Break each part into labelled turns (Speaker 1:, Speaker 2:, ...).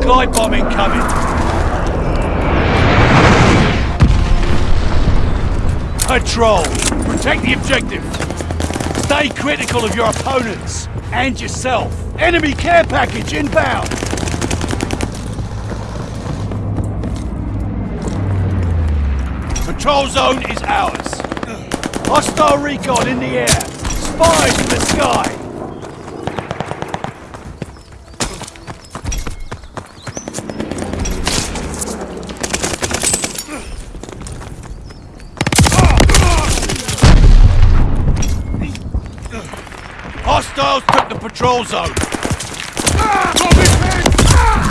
Speaker 1: glide bomb incoming. Patrol, protect the objective. Stay critical of your opponents and yourself. Enemy care package inbound. Patrol zone is ours. Hostile recon in the air. Spies in the sky. Hostiles took the patrol zone. Ah!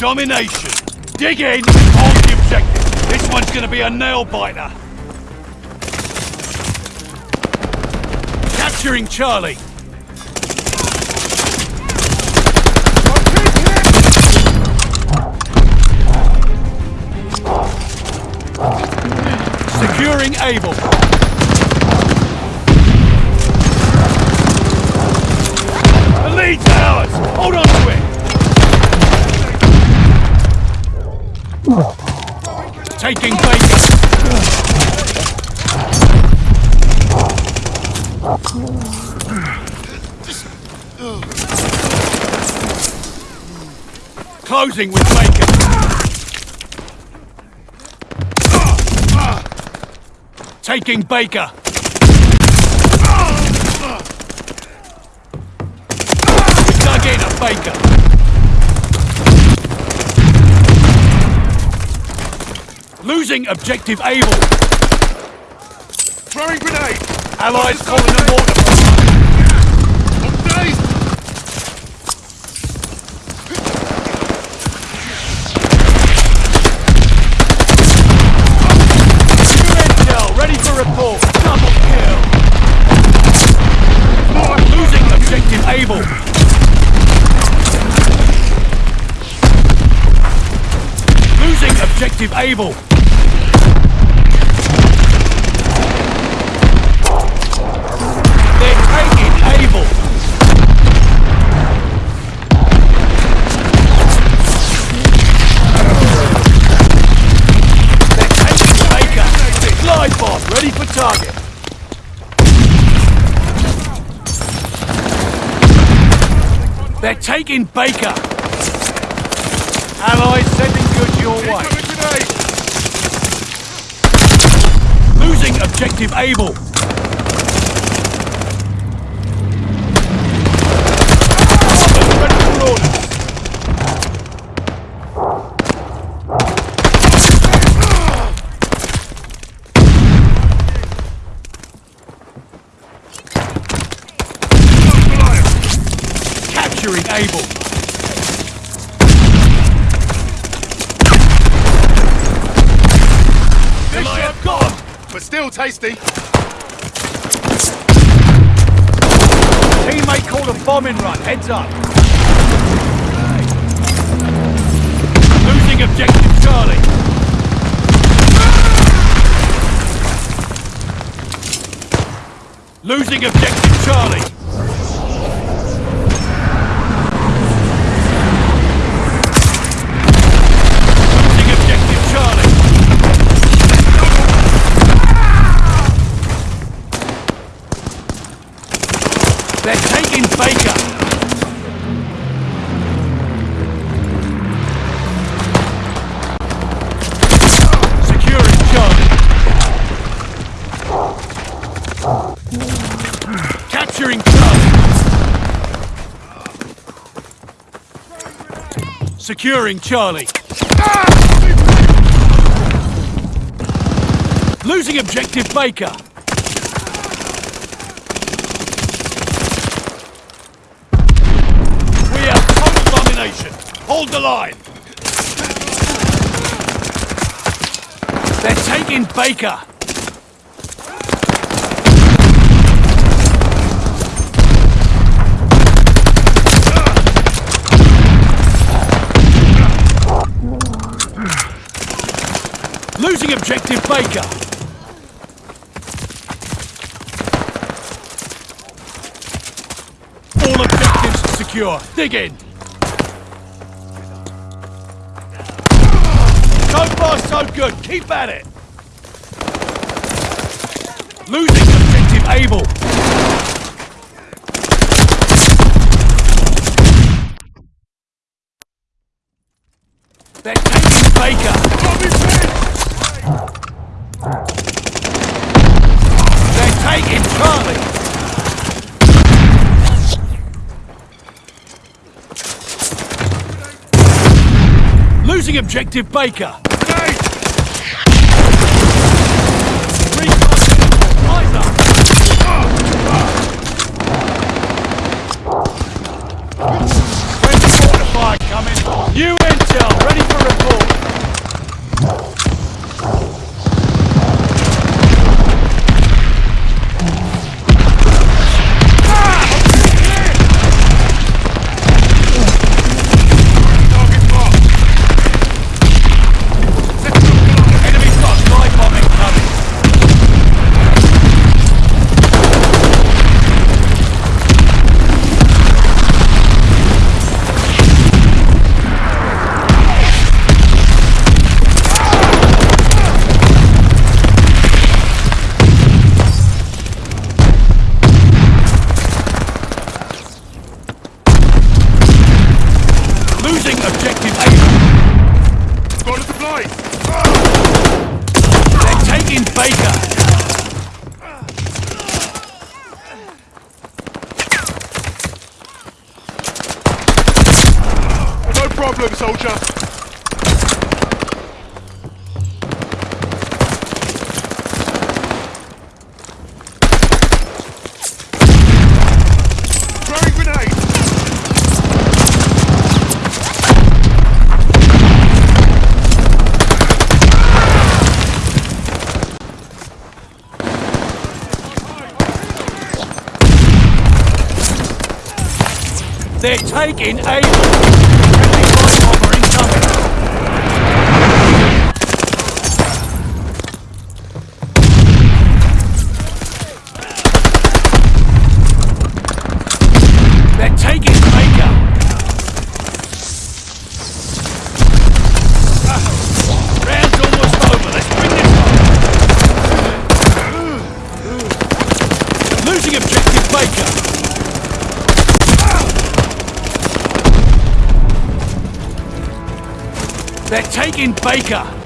Speaker 1: Domination. Dig in hold the objective. This one's gonna be a nail biter. Capturing Charlie. Closing with Baker! Taking Baker! Dug in a Baker! Losing objective Able.
Speaker 2: Throwing grenade!
Speaker 1: Allies calling a mortar. Able. They're taking. They're taking Baker. Ready for target. They're taking Baker. Allies sending goods your way.
Speaker 2: Throwing grenade!
Speaker 1: Losing objective Able. Ready for orders. Capturing Able. Goliath gone.
Speaker 2: But.
Speaker 1: Teammate called a bombing run. Heads up. Losing objective Charlie. Losing objective Charlie. Securing Charlie. Losing objective Baker. We have total domination. Hold the line. They're taking Baker. Losing objective Baker. All objectives secure. Dig in. So far, so good. Keep at it. Losing objective Able. They're taking Baker. They're taking Charlie. Losing objective Baker.
Speaker 2: problem, soldier!
Speaker 1: They're taking aim! in Baker.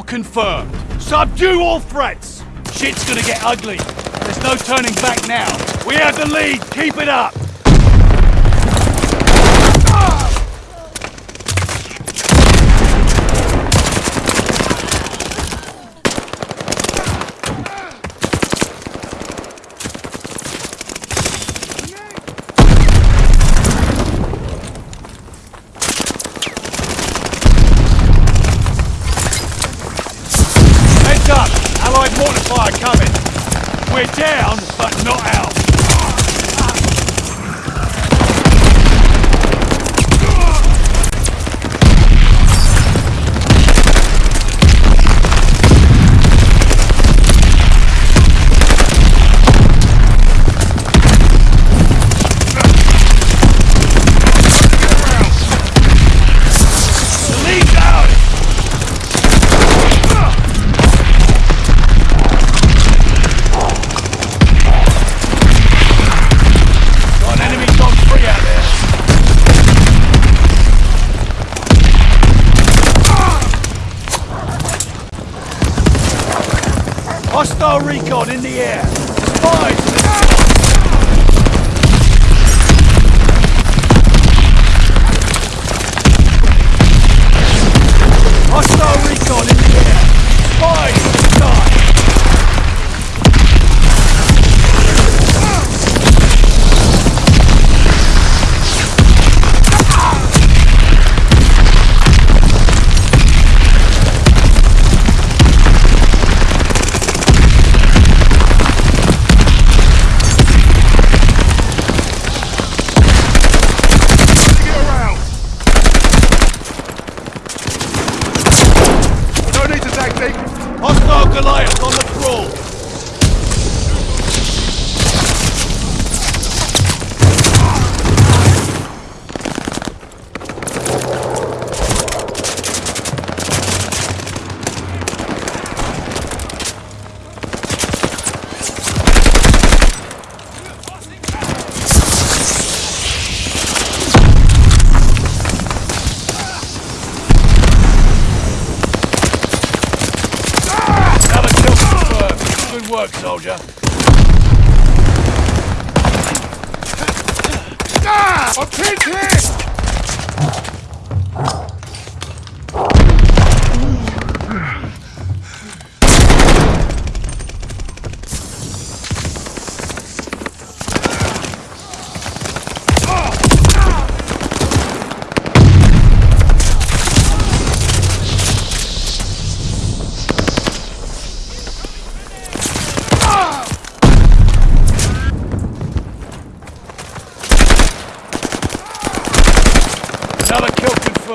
Speaker 1: Confirmed. Subdue all threats. Shit's gonna get ugly. There's no turning back now. We have the lead. Keep it up.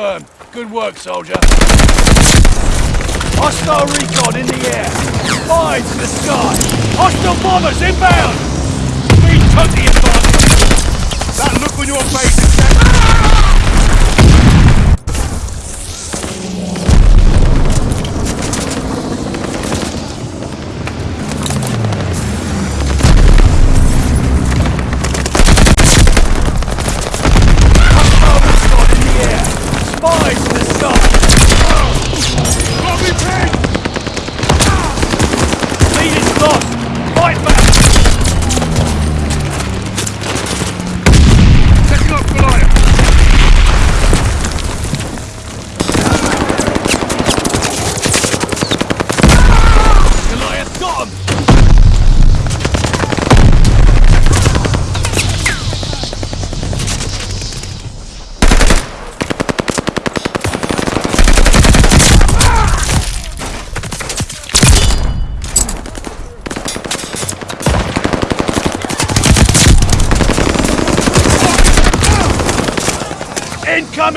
Speaker 1: confirmed. Good work, soldier. Hostile recon in the air. Eyes in the sky. Hostile bombers inbound. We took the advantage.
Speaker 2: That look on your face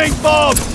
Speaker 1: incoming bomb!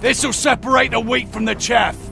Speaker 1: This'll separate the wheat from the chaff.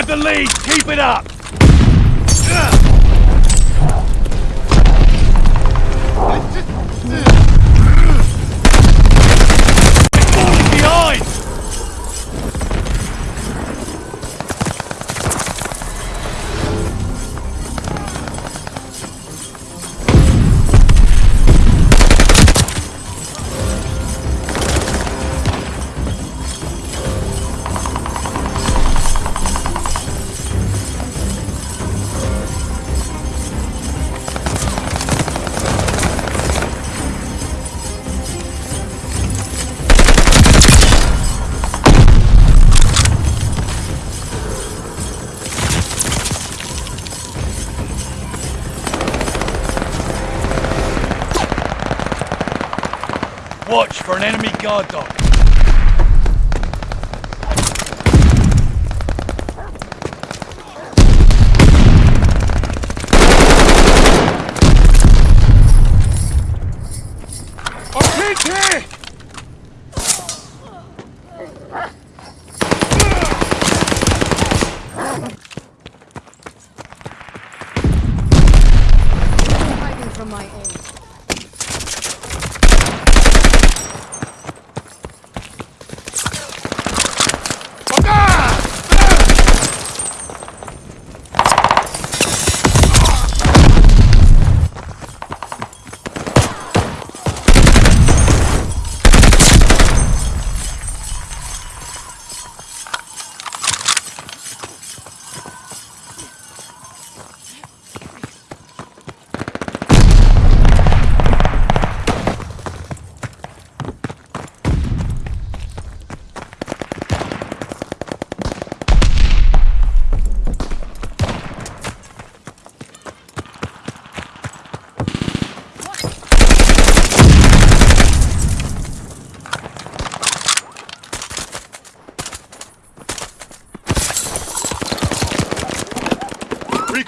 Speaker 1: have the lead. Keep it up.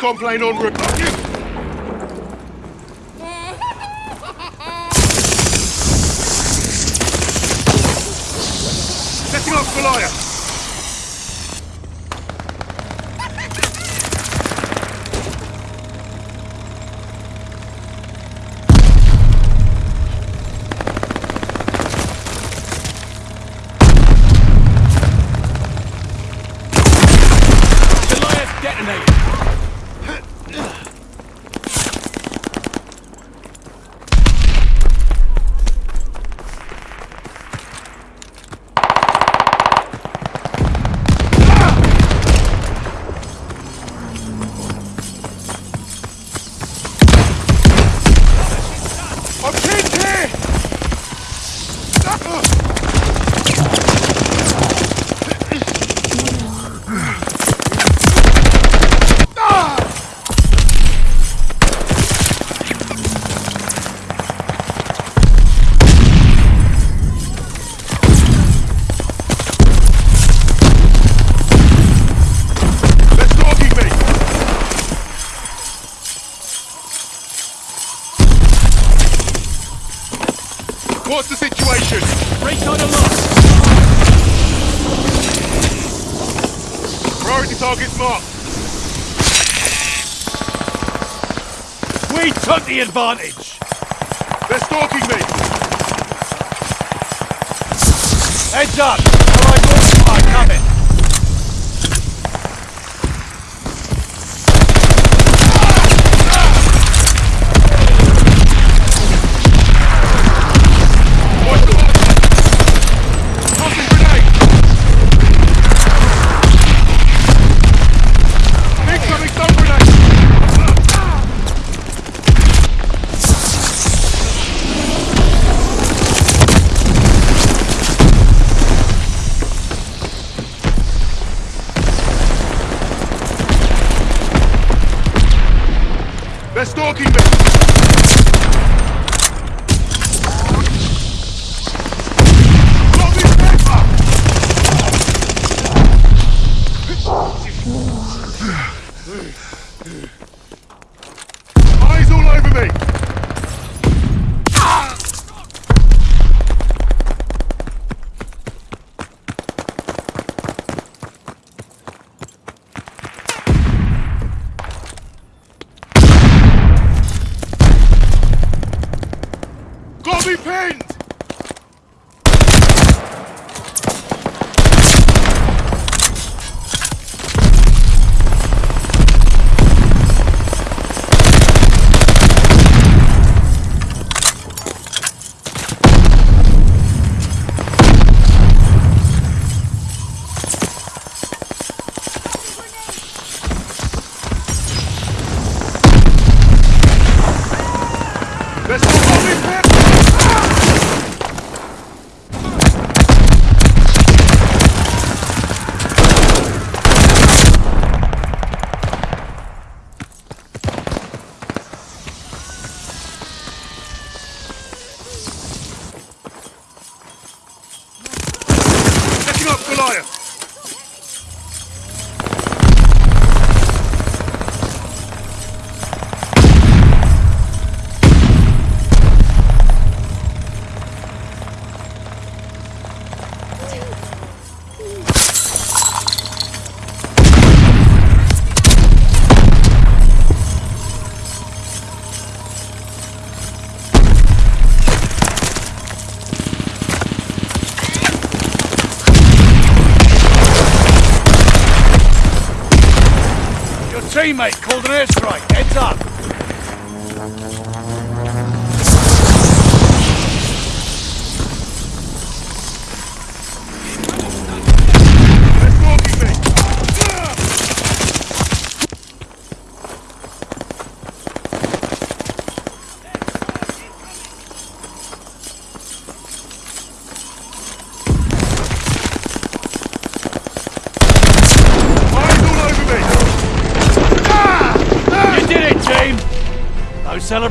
Speaker 2: complain on recording. Setting off
Speaker 1: for liar! advantage. Ugh.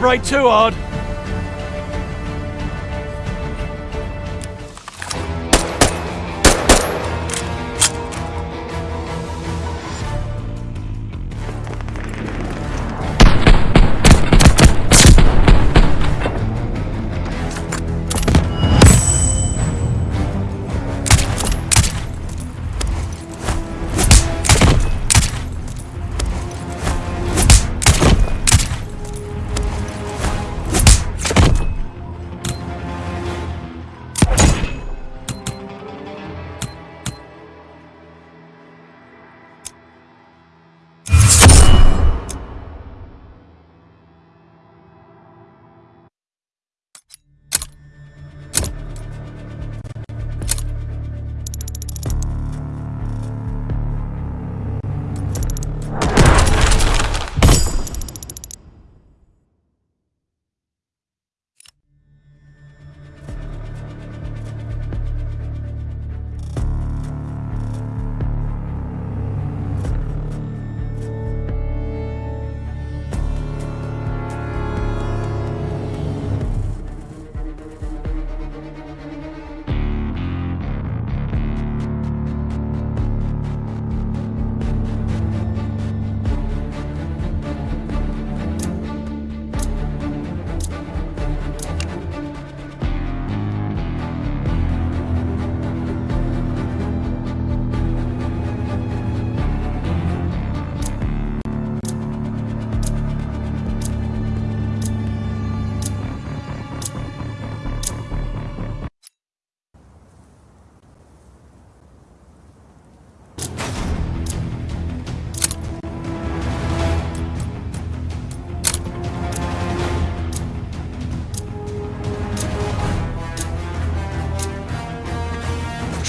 Speaker 1: Celebrate too hard.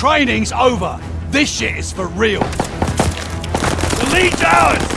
Speaker 1: Training's over. This shit is for real. The lead's!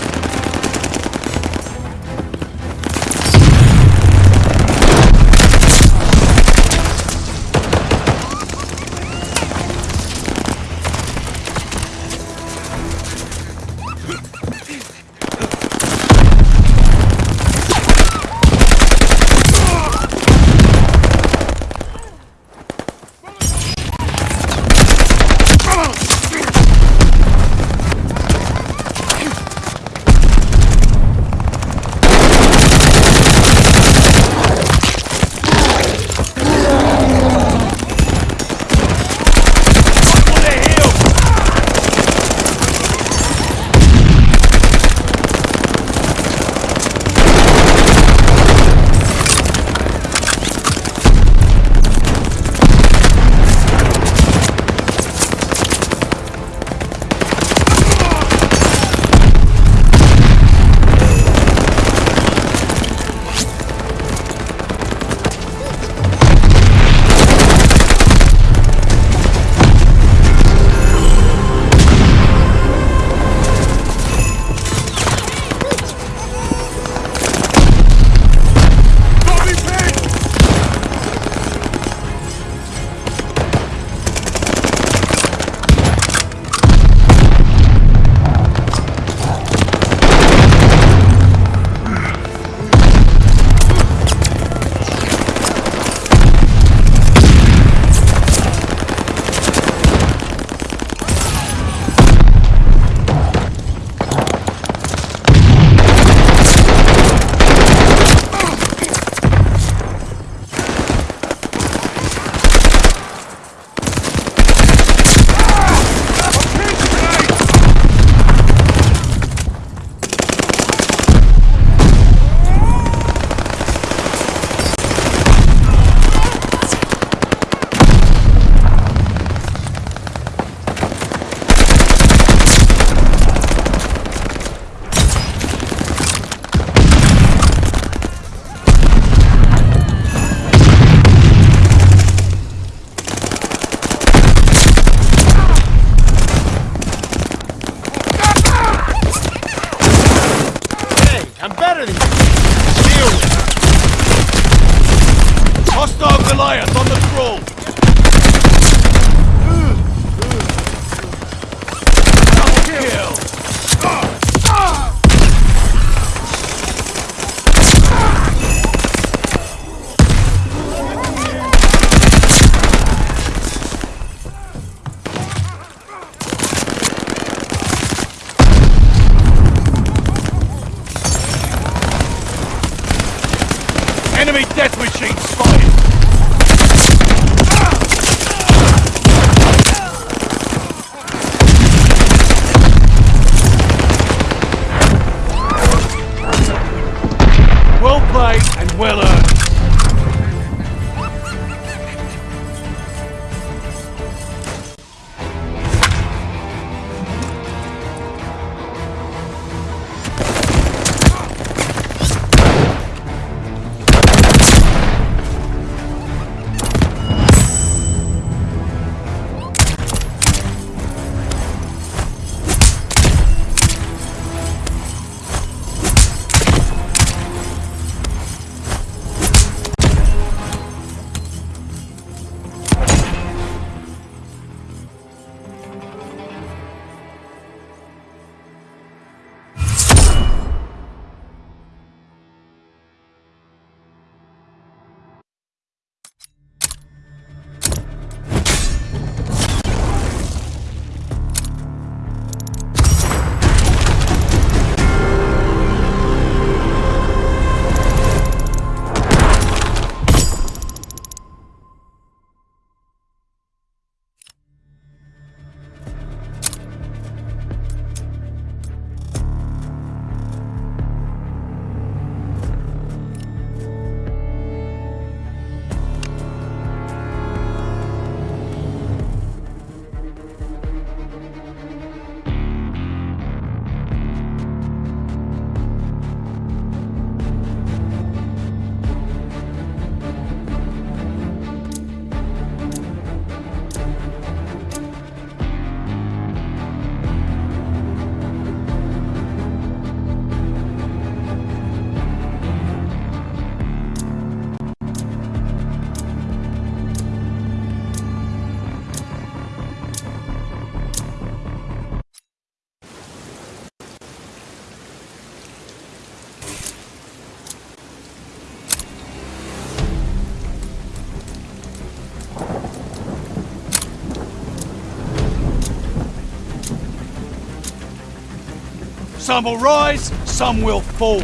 Speaker 1: Some will rise, some will fall.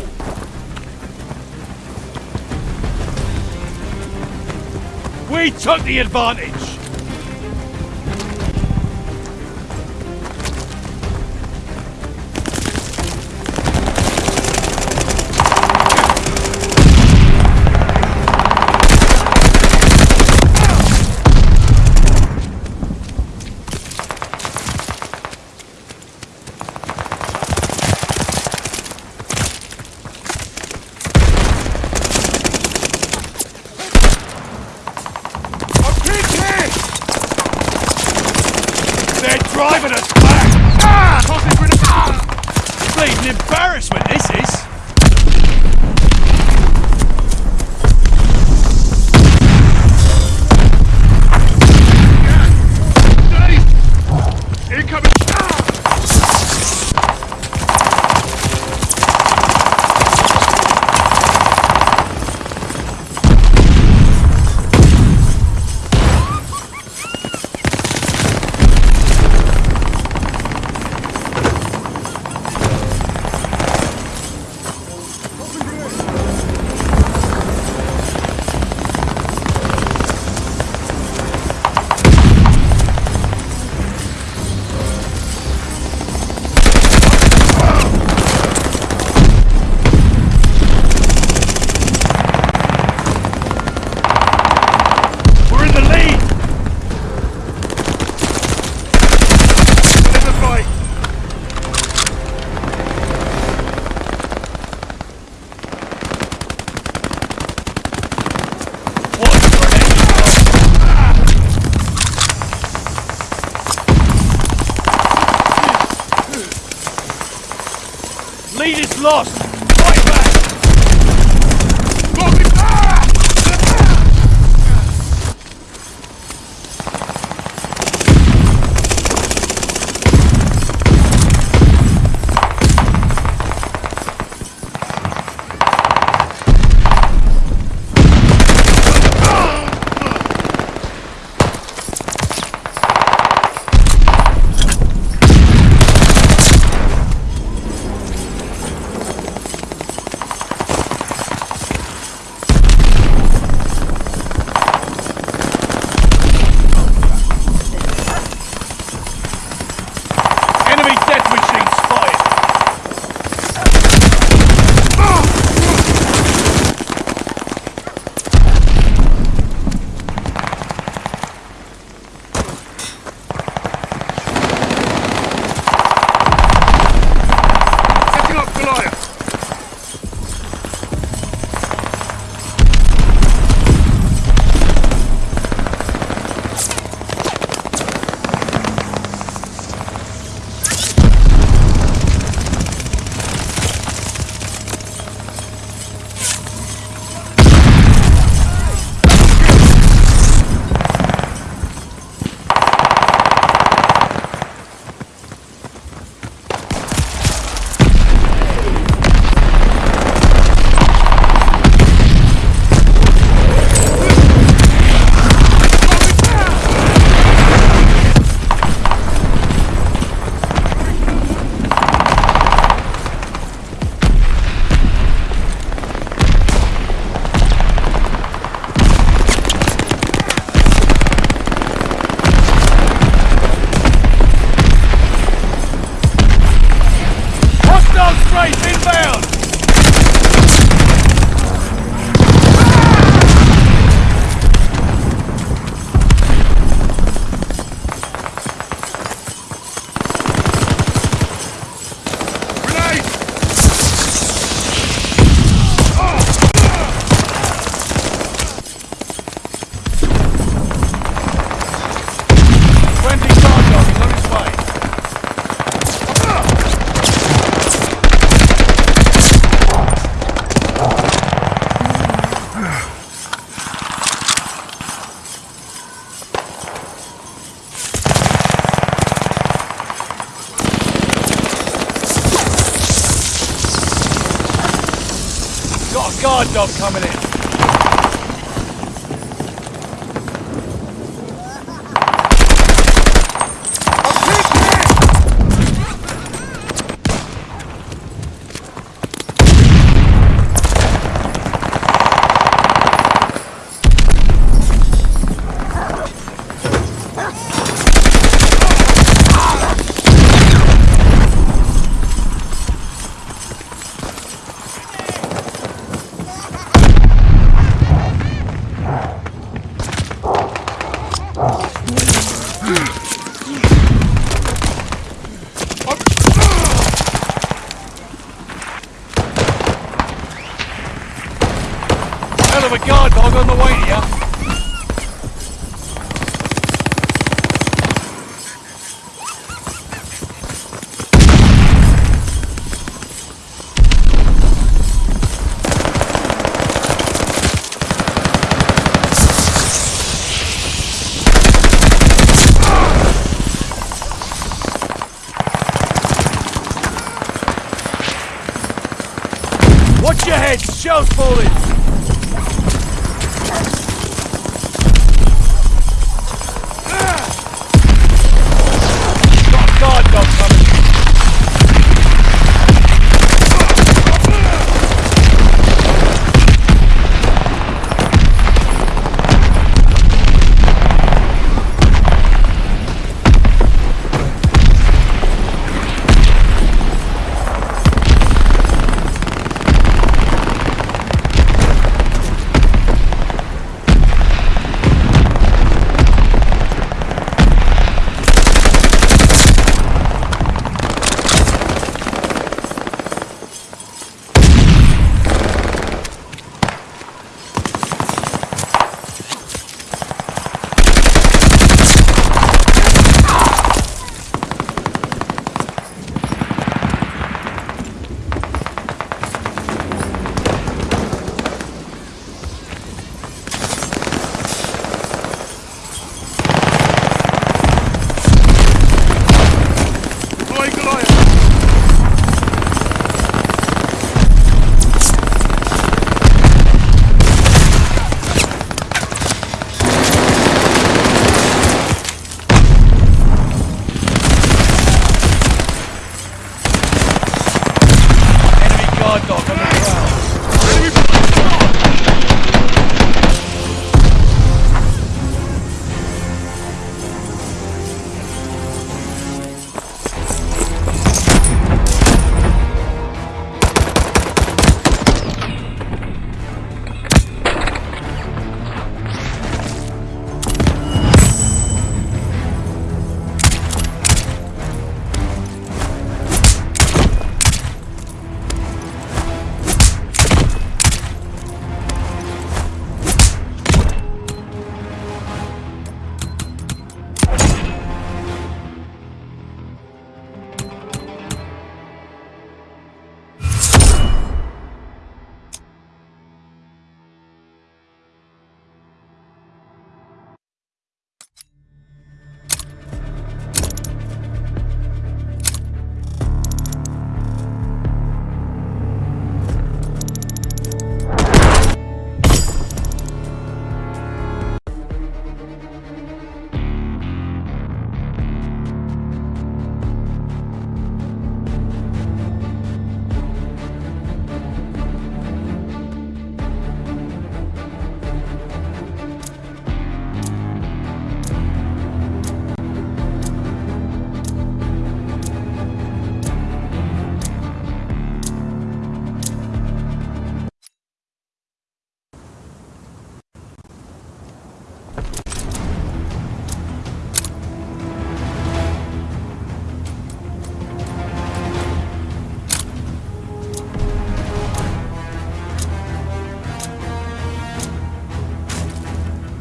Speaker 1: We took the advantage! lost! Fight back!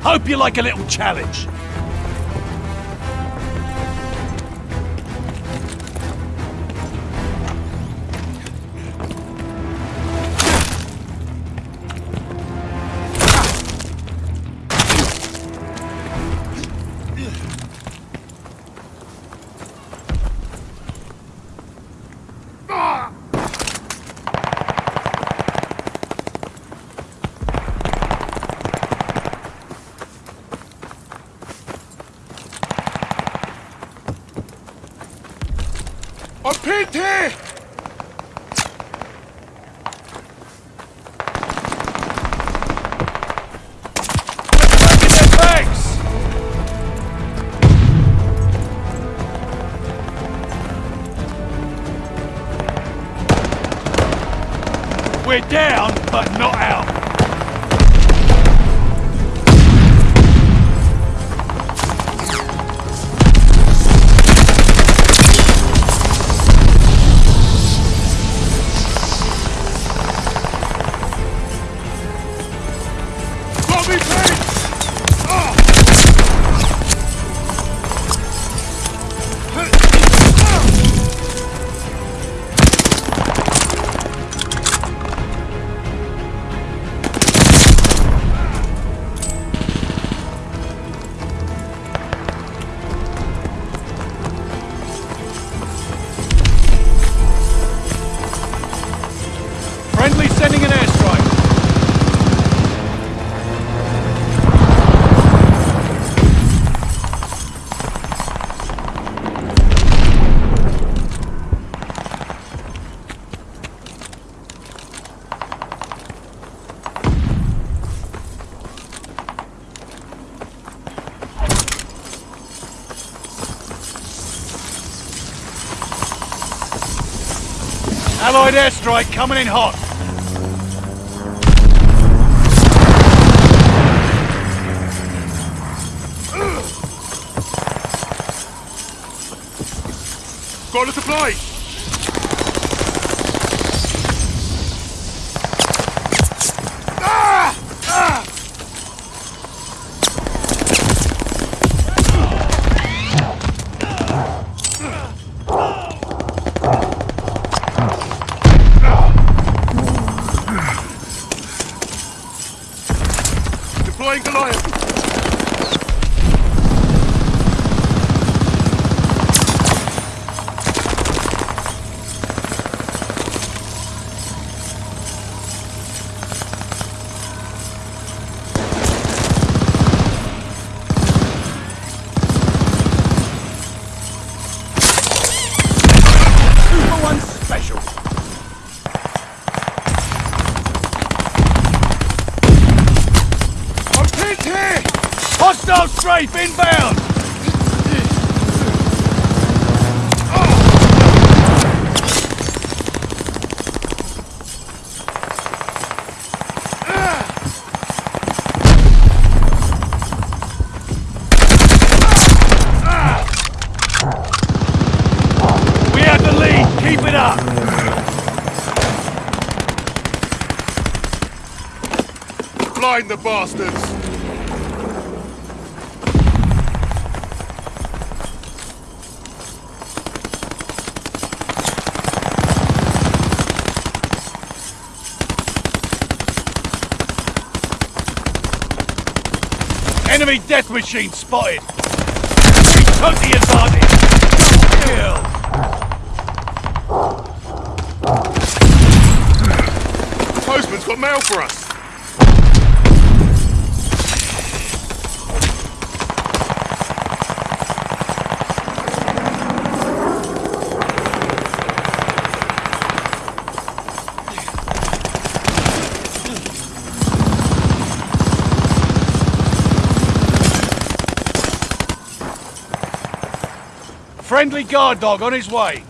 Speaker 1: Hope you like a little challenge. Airstrike coming in hot.
Speaker 2: Got a supply!
Speaker 1: The
Speaker 2: bastards!
Speaker 1: Enemy death machine spotted. We took the advantage. Kill.
Speaker 2: Postman's got mail for us!
Speaker 1: Friendly guard dog on his way.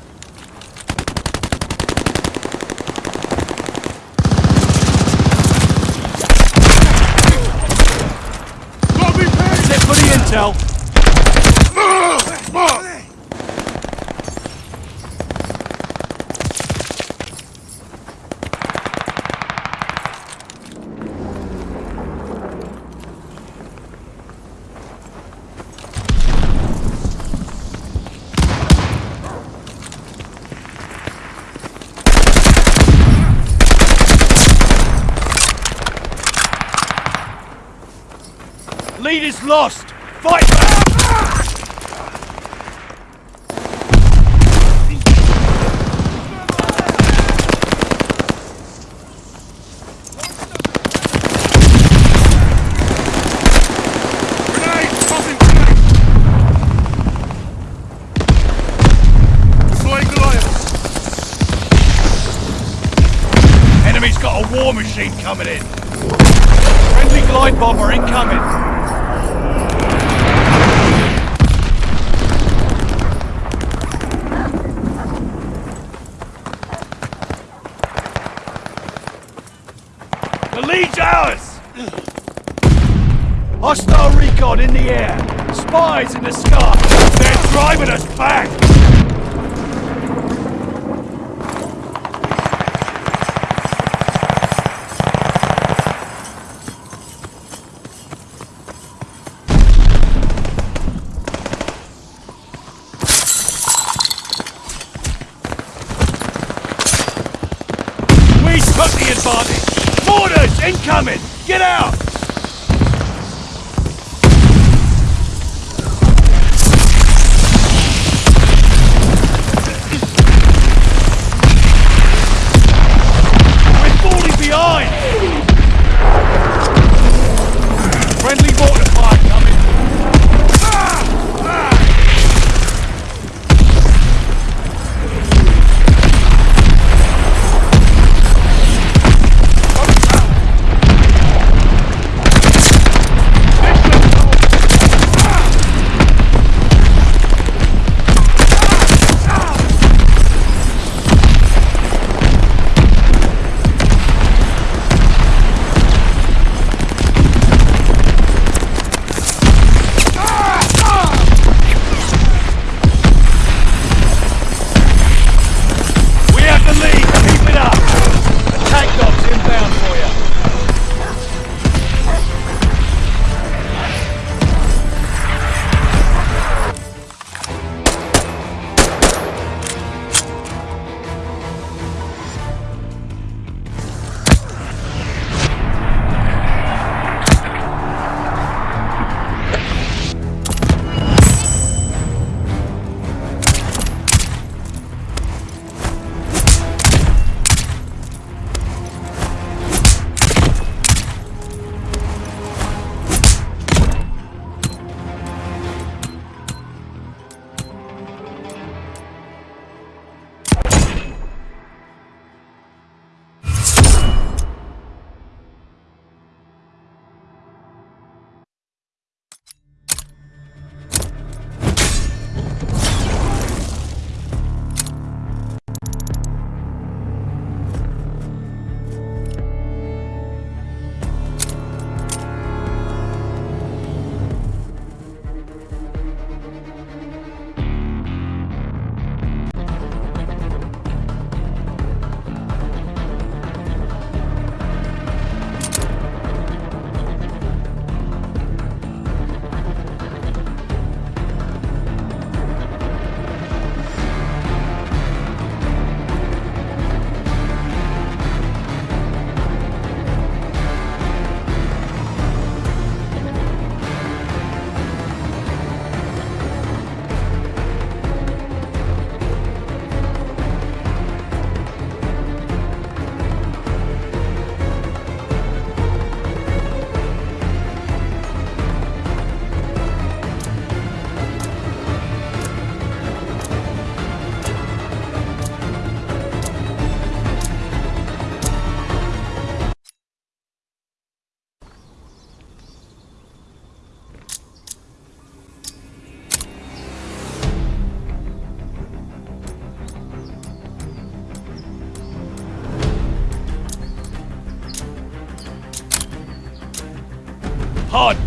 Speaker 2: Pinned!
Speaker 1: Set for the intel. Lead is lost. Fight back. Enemy's got a war machine coming in.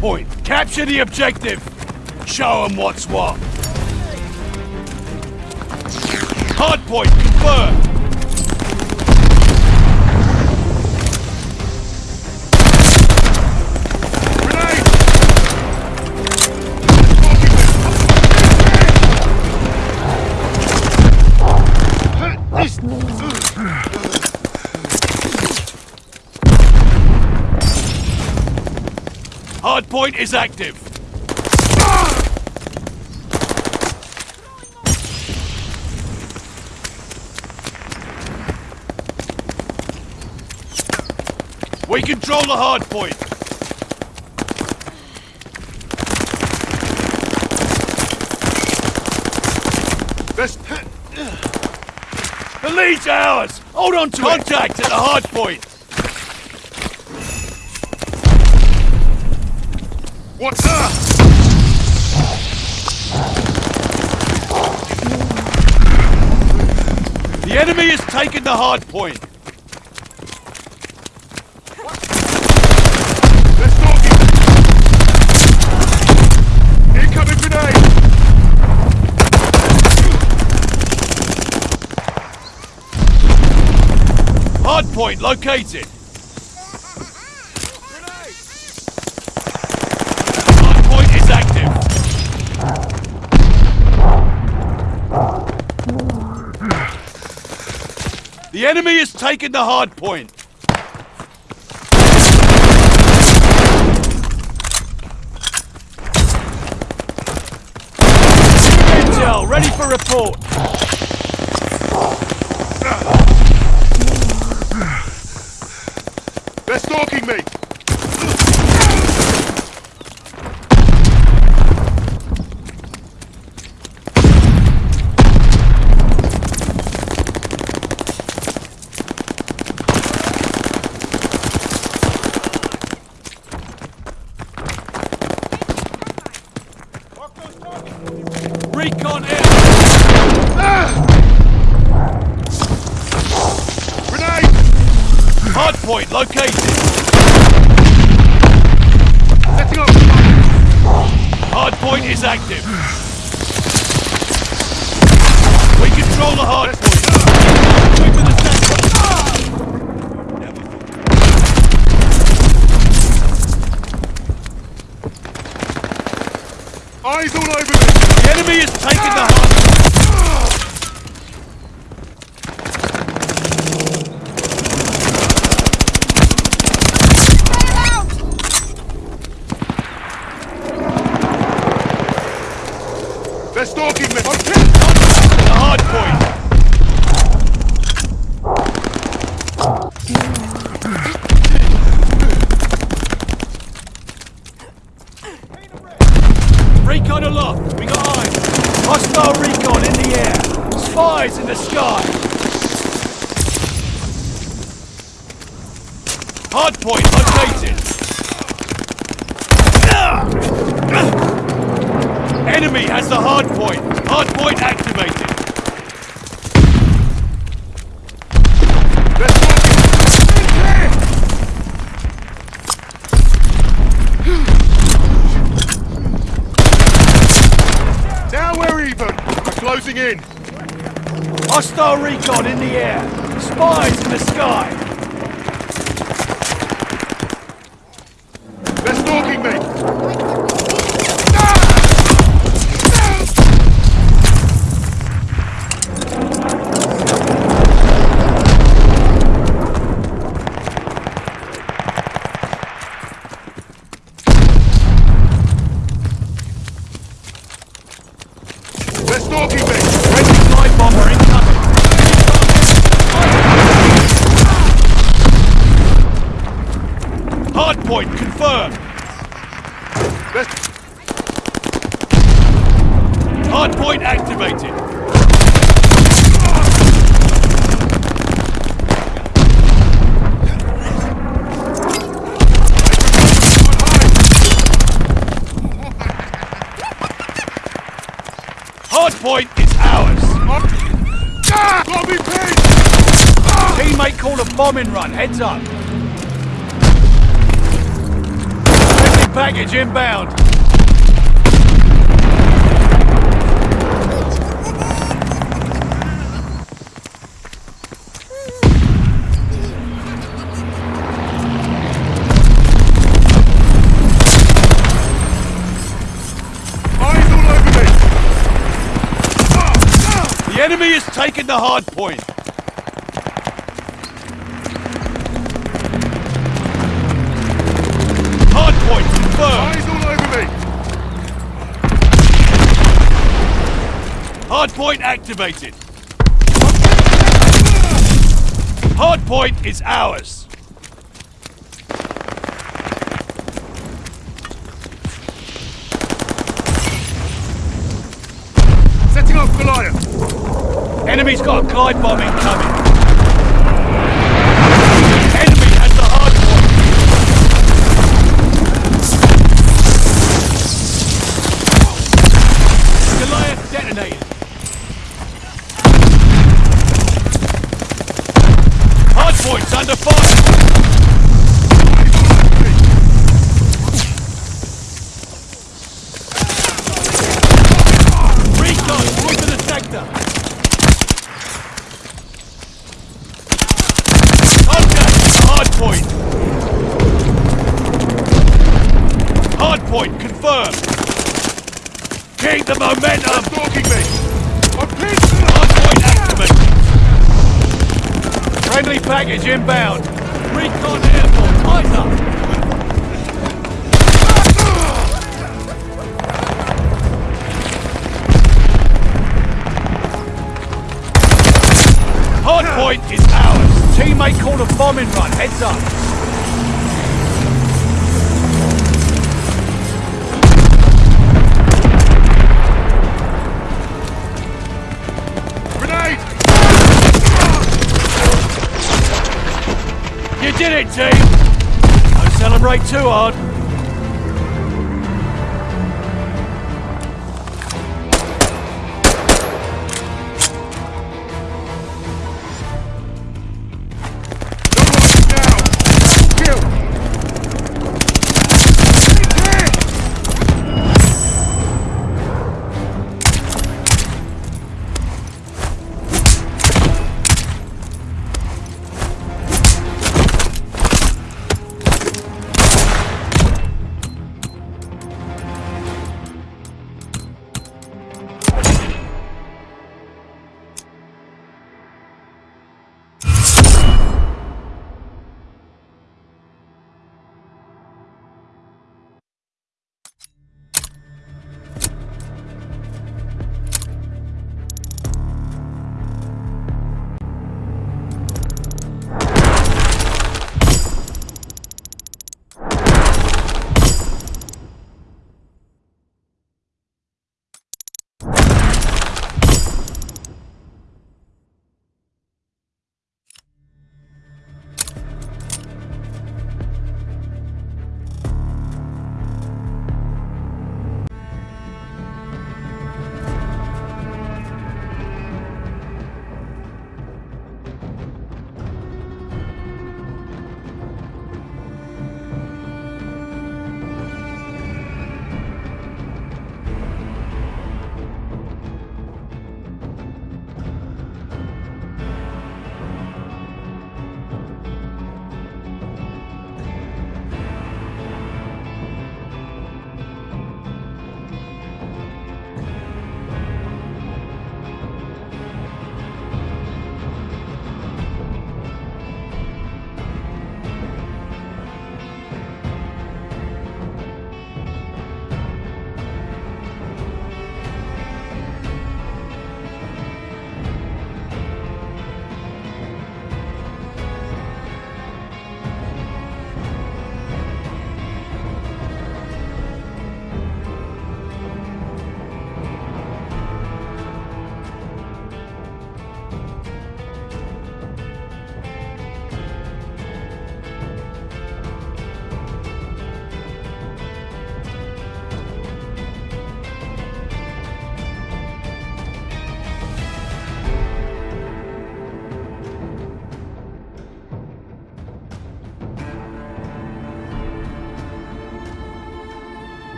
Speaker 1: Point. Capture the objective. Show them what's what. Hard point confirmed. Point is active. We control the hard point.
Speaker 2: Let's...
Speaker 1: The lead's ours. Hold on to Contact at the hard point.
Speaker 2: What's up?
Speaker 1: The enemy has taken the hard point. Hard point located. Hard point is active. The enemy has taken the hard point. Intel, ready for report.
Speaker 2: They're stalking me!
Speaker 1: Recon air.
Speaker 2: Grenade!
Speaker 1: Hard point located.
Speaker 2: Setting up!
Speaker 1: Hard point is active. We control the hard point. Quick with the center.
Speaker 2: Eyes all over
Speaker 1: enemy is taking the hard point is ours.
Speaker 2: Bobby Payne! Ah!
Speaker 1: Teammate ah. call a bombing run. Heads up. Friendly package inbound. enemy is taking the hard point. Hard point confirmed.
Speaker 2: Eyes all over me.
Speaker 1: Hard point activated. Hard point is ours. light bomb did it, team! Don't celebrate too hard.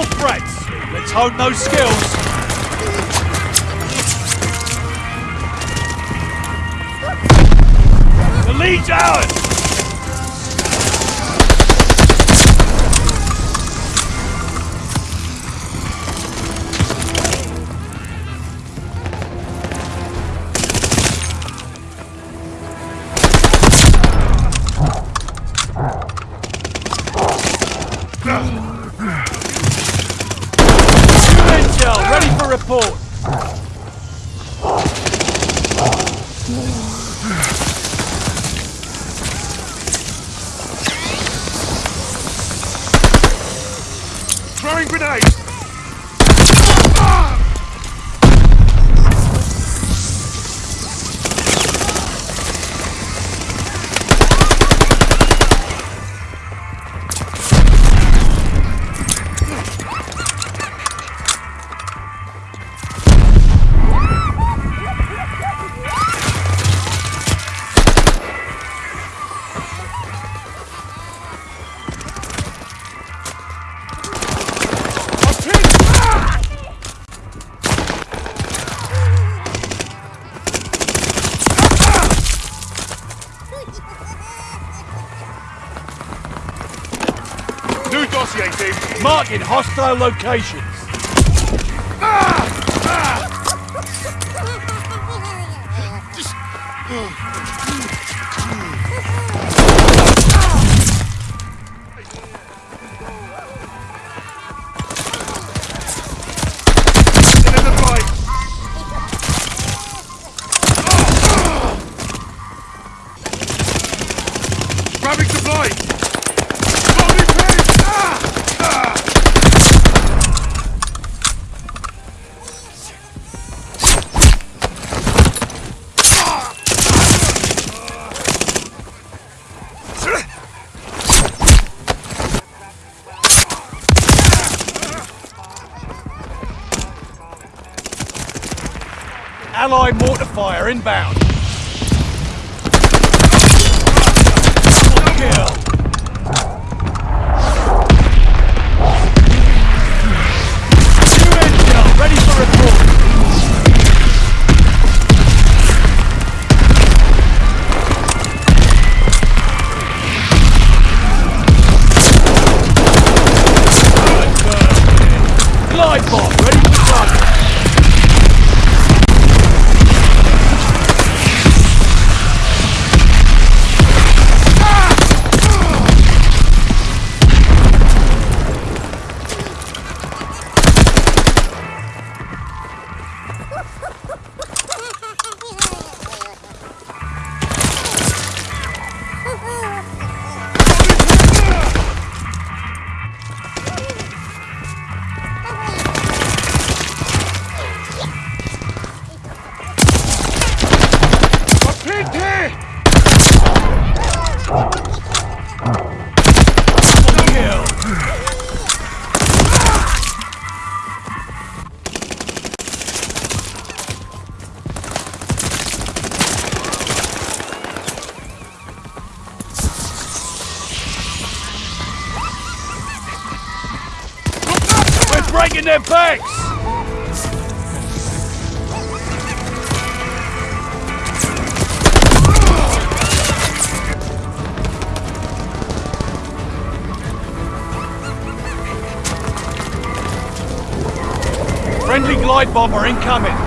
Speaker 1: more threats. Let's hone those skills. The lead's ours!
Speaker 2: Throwing grenades!
Speaker 1: in hostile locations. inbound. Bomb bomber incoming.